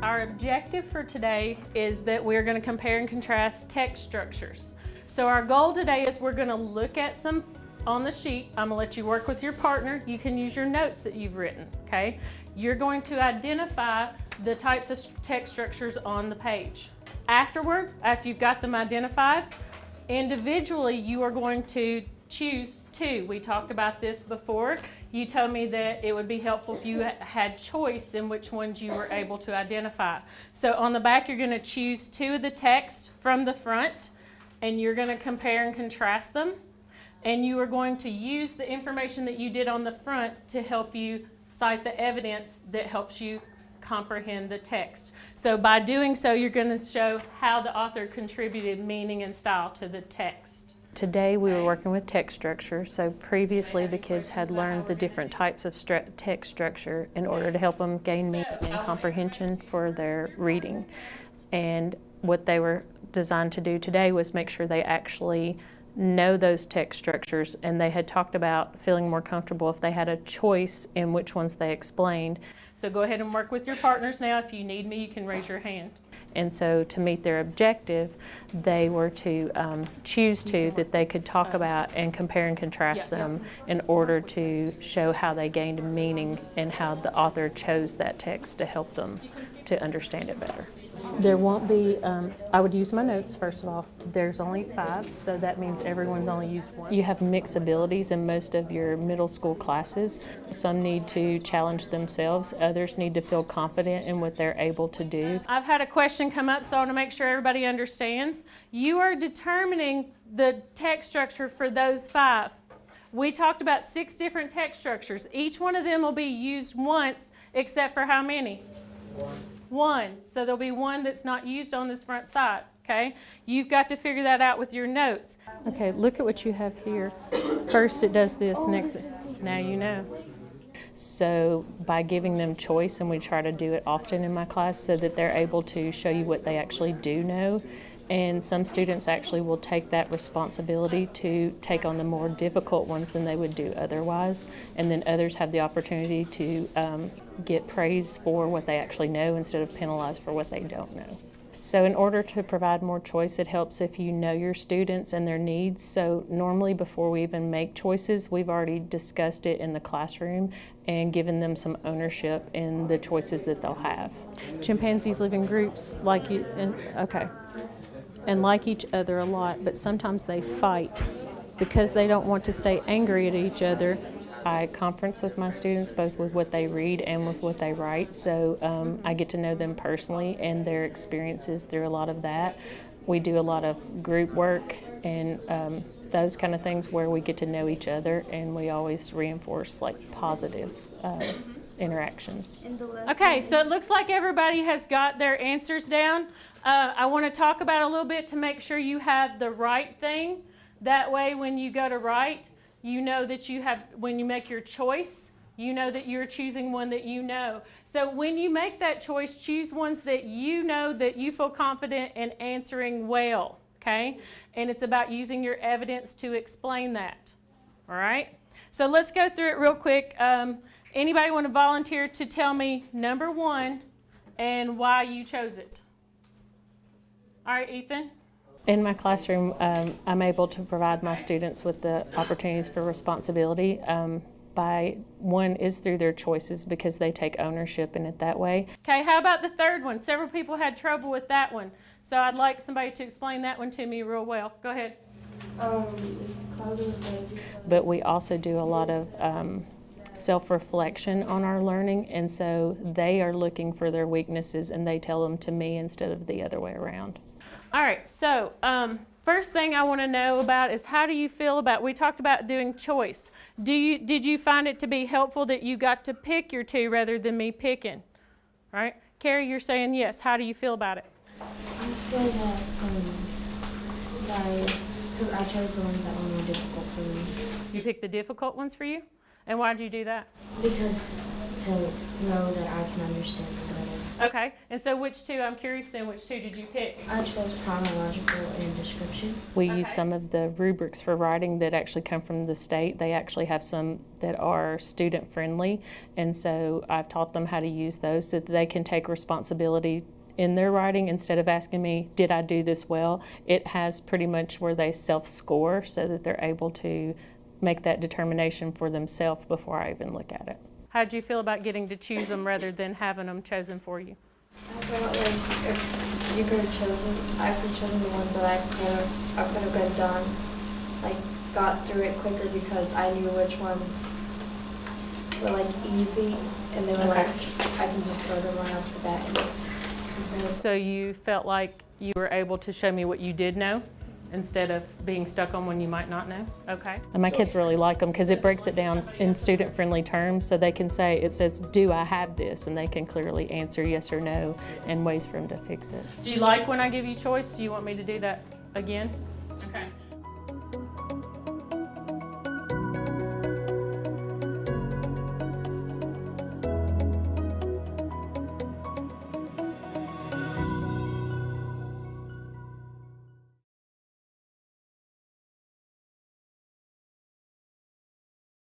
Our objective for today is that we're going to compare and contrast text structures. So our goal today is we're going to look at some on the sheet. I'm going to let you work with your partner. You can use your notes that you've written, okay? You're going to identify the types of text structures on the page. Afterward, after you've got them identified, individually you are going to choose two. We talked about this before. You told me that it would be helpful if you had choice in which ones you were able to identify. So on the back, you're going to choose two of the text from the front, and you're going to compare and contrast them. And you are going to use the information that you did on the front to help you cite the evidence that helps you comprehend the text. So by doing so, you're going to show how the author contributed meaning and style to the text. Today we were working with text structure, so previously the kids had learned the different types of stru text structure in order to help them gain meaning and comprehension for their reading. And what they were designed to do today was make sure they actually know those text structures and they had talked about feeling more comfortable if they had a choice in which ones they explained. So go ahead and work with your partners now. If you need me, you can raise your hand. And so to meet their objective, they were to um, choose two that they could talk about and compare and contrast them in order to show how they gained meaning and how the author chose that text to help them to understand it better. There won't be, um, I would use my notes first of all. There's only five, so that means everyone's only used one. You have mixed abilities in most of your middle school classes. Some need to challenge themselves, others need to feel confident in what they're able to do. I've had a question come up, so I want to make sure everybody understands. You are determining the text structure for those five. We talked about six different text structures. Each one of them will be used once, except for how many? One. One. So there'll be one that's not used on this front side, okay? You've got to figure that out with your notes. Okay, look at what you have here. First it does this, next, now you know. So by giving them choice, and we try to do it often in my class so that they're able to show you what they actually do know, and some students actually will take that responsibility to take on the more difficult ones than they would do otherwise. And then others have the opportunity to um, get praise for what they actually know instead of penalized for what they don't know. So in order to provide more choice, it helps if you know your students and their needs. So normally before we even make choices, we've already discussed it in the classroom and given them some ownership in the choices that they'll have. Chimpanzees live in groups like you, and, okay and like each other a lot, but sometimes they fight because they don't want to stay angry at each other. I conference with my students both with what they read and with what they write, so um, I get to know them personally and their experiences through a lot of that. We do a lot of group work and um, those kind of things where we get to know each other and we always reinforce like positive uh, interactions. Okay, so it looks like everybody has got their answers down. Uh, I want to talk about a little bit to make sure you have the right thing. That way when you go to write, you know that you have, when you make your choice, you know that you're choosing one that you know. So when you make that choice, choose ones that you know that you feel confident in answering well, okay? And it's about using your evidence to explain that, all right? So let's go through it real quick. Um, Anybody want to volunteer to tell me number one and why you chose it? All right, Ethan. In my classroom, um, I'm able to provide my students with the opportunities for responsibility. Um, by one is through their choices because they take ownership in it that way. Okay, how about the third one? Several people had trouble with that one. So I'd like somebody to explain that one to me real well. Go ahead. Um, but we also do a lot of um, self-reflection on our learning and so they are looking for their weaknesses and they tell them to me instead of the other way around. All right, so um, first thing I want to know about is how do you feel about, we talked about doing choice. Do you, did you find it to be helpful that you got to pick your two rather than me picking? All right, Carrie, you're saying yes. How do you feel about it? I feel that, um, because I chose the ones that were more difficult for me. You picked the difficult ones for you? And why did you do that? Because to know that I can understand better. Okay, and so which two, I'm curious then, which two did you pick? I chose chronological and description. We use some of the rubrics for writing that actually come from the state. They actually have some that are student friendly. And so I've taught them how to use those so that they can take responsibility in their writing instead of asking me, did I do this well? It has pretty much where they self score so that they're able to make that determination for themselves before I even look at it. How'd you feel about getting to choose them rather than having them chosen for you? I felt like if you could have chosen, I could have chosen the ones that I could have, I could have got done, like got through it quicker because I knew which ones were like easy, and they were Okay. like I can just go them right off the bat and just. compare. So you felt like you were able to show me what you did know instead of being stuck on one you might not know? Okay. And my kids really like them because it breaks it down in student friendly terms so they can say, it says, do I have this? And they can clearly answer yes or no and ways for them to fix it. Do you like when I give you choice? Do you want me to do that again? Okay.